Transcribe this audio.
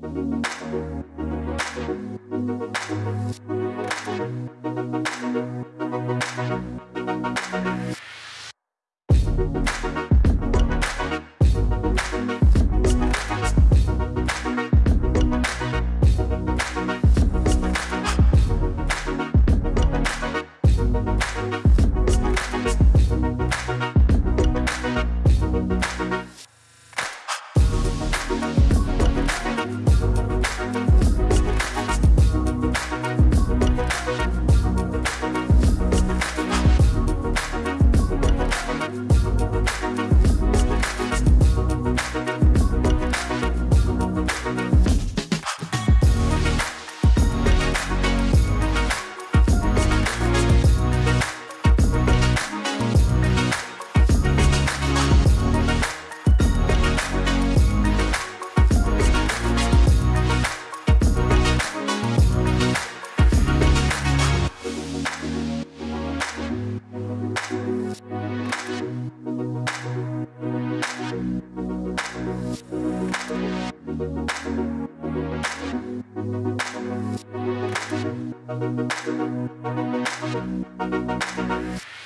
Thank Thank you.